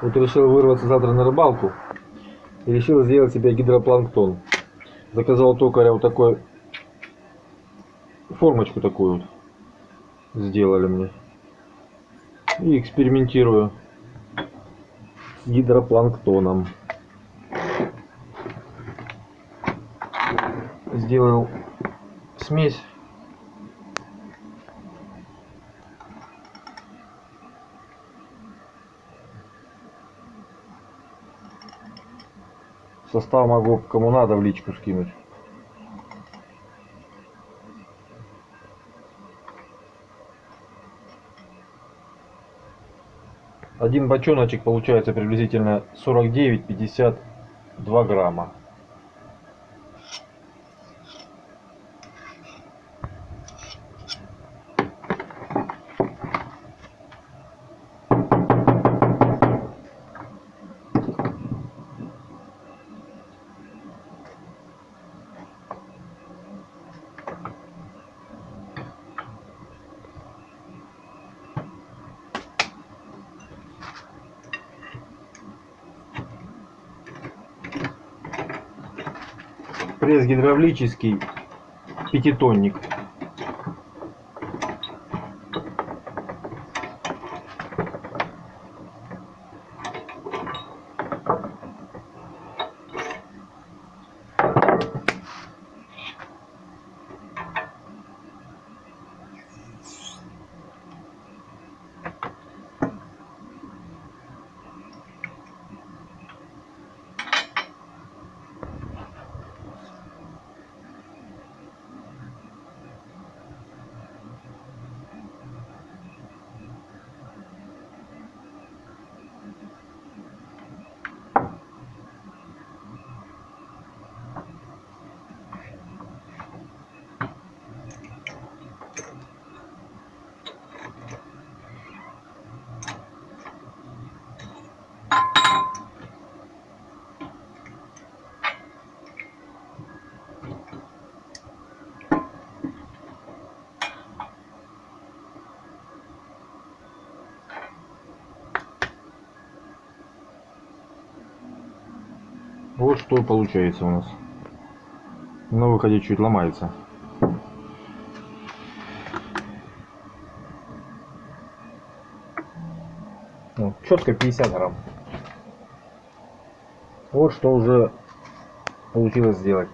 Вот решил вырваться завтра на рыбалку. И решил сделать себе гидропланктон. Заказал токаря вот такой формочку такую вот сделали мне. И экспериментирую с гидропланктоном. Сделал смесь Состав могу кому надо в личку скинуть. Один бочоночек получается приблизительно 49-52 грамма. Пресс гидравлический пятитонник Вот что получается у нас. На выходе чуть ломается. Ну, четко 50 грамм. Вот что уже получилось сделать.